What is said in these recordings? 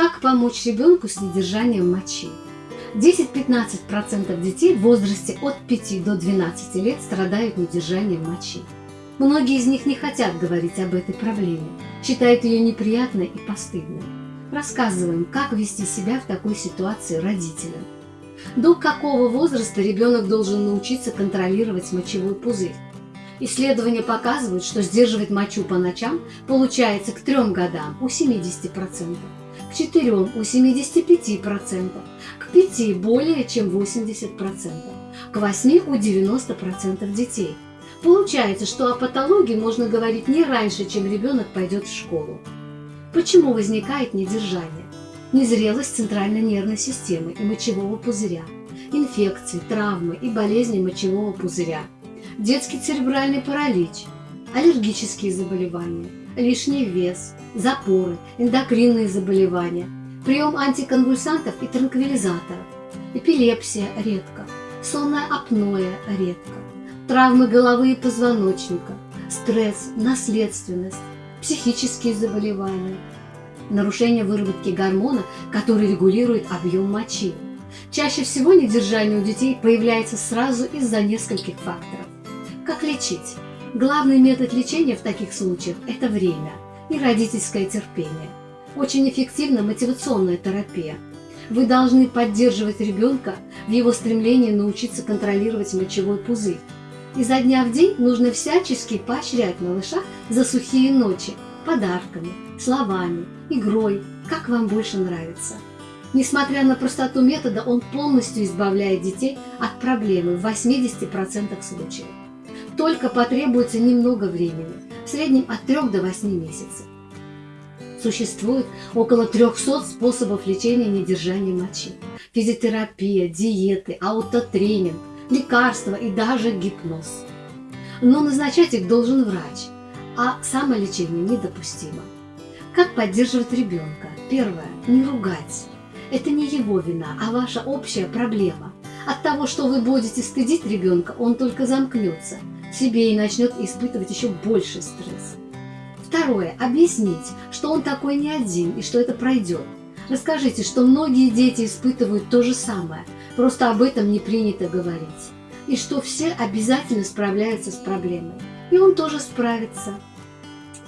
Как помочь ребенку с недержанием мочи? 10-15% детей в возрасте от 5 до 12 лет страдают недержанием мочи. Многие из них не хотят говорить об этой проблеме, считают ее неприятной и постыдной. Рассказываем, как вести себя в такой ситуации родителям. До какого возраста ребенок должен научиться контролировать мочевой пузырь? Исследования показывают, что сдерживать мочу по ночам получается к 3 годам у 70%, к 4 у 75%, к 5 более чем 80%, к 8 у 90% детей. Получается, что о патологии можно говорить не раньше, чем ребенок пойдет в школу. Почему возникает недержание? Незрелость центральной нервной системы и мочевого пузыря, инфекции, травмы и болезни мочевого пузыря – детский церебральный паралич, аллергические заболевания, лишний вес, запоры, эндокринные заболевания, прием антиконвульсантов и транквилизаторов, эпилепсия редко, сонное апноэ редко, травмы головы и позвоночника, стресс, наследственность, психические заболевания, нарушение выработки гормона, который регулирует объем мочи. Чаще всего недержание у детей появляется сразу из-за нескольких факторов. Как лечить? Главный метод лечения в таких случаях – это время и родительское терпение. Очень эффективна мотивационная терапия. Вы должны поддерживать ребенка в его стремлении научиться контролировать мочевой пузырь. Изо дня в день нужно всячески поощрять малыша за сухие ночи подарками, словами, игрой, как вам больше нравится. Несмотря на простоту метода, он полностью избавляет детей от проблемы в 80% случаев только потребуется немного времени, в среднем от 3 до 8 месяцев. Существует около 300 способов лечения недержания мочи. Физиотерапия, диеты, аутотренинг, лекарства и даже гипноз. Но назначать их должен врач, а самолечение недопустимо. Как поддерживать ребенка? Первое. Не ругать. Это не его вина, а ваша общая проблема. От того, что вы будете стыдить ребенка, он только замкнется – себе и начнет испытывать еще больше стресс. Второе. Объяснить, что он такой не один и что это пройдет. Расскажите, что многие дети испытывают то же самое, просто об этом не принято говорить. И что все обязательно справляются с проблемой. И он тоже справится.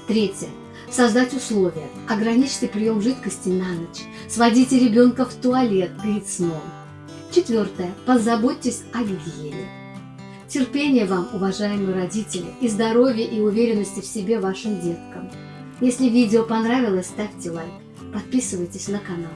Третье. Создать условия. Ограничьте прием жидкости на ночь. Сводите ребенка в туалет перед сном. Четвертое. Позаботьтесь о гигиене. Терпения вам, уважаемые родители, и здоровья и уверенности в себе вашим деткам. Если видео понравилось, ставьте лайк, подписывайтесь на канал.